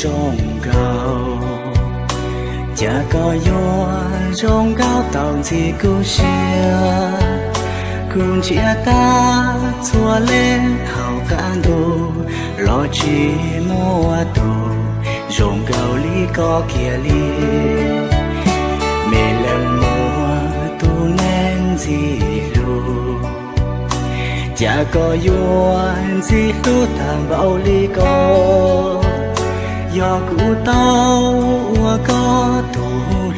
宗教，这个月宗教当自故事，cùng chia ta chua lên hào can đồ, lo chỉ mua đồ, rồng gạo lý có kia lý. Mẹ làm mua tu nên gì luôn chả có yuan gì tu thảm bao ly con do cụ tao có tu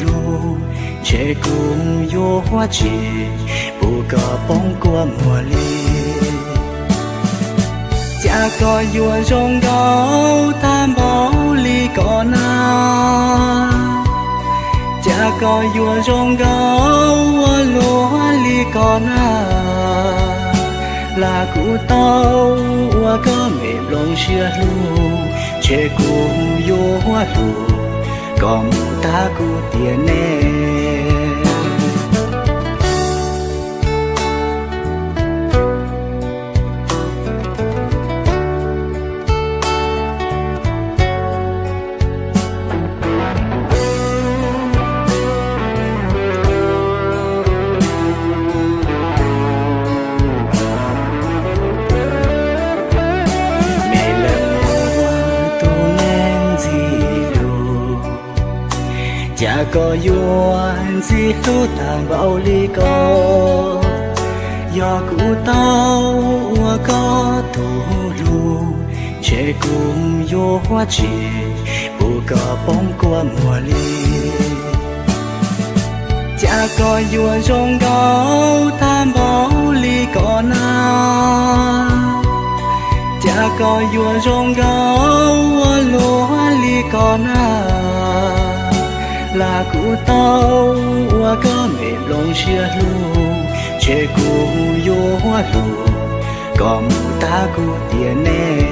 lu chế cùng yo hoa chỉ, bù cờ bóng qua mùa ly. Cha có yo rong gấu tam bảo ly có na. Cha có yo rong gấu lúa ly có na. Là cụ tao có mềm lòng xưa luôn chế cùng yo hoa lu có ta cụ tiền nè. Chả có yuan gì tu tàng bao ly có do cụ tao có tu lu chế cùng yo hoa chỉ, bù cờ bóng qua mùa ly. Chả có yuan rong gấu tam bao ly có na. Chả có yuan rong gấu cụ tao có mềm lòng xưa luôn chê cụ yo hoa lu có một ta cụ tiền nè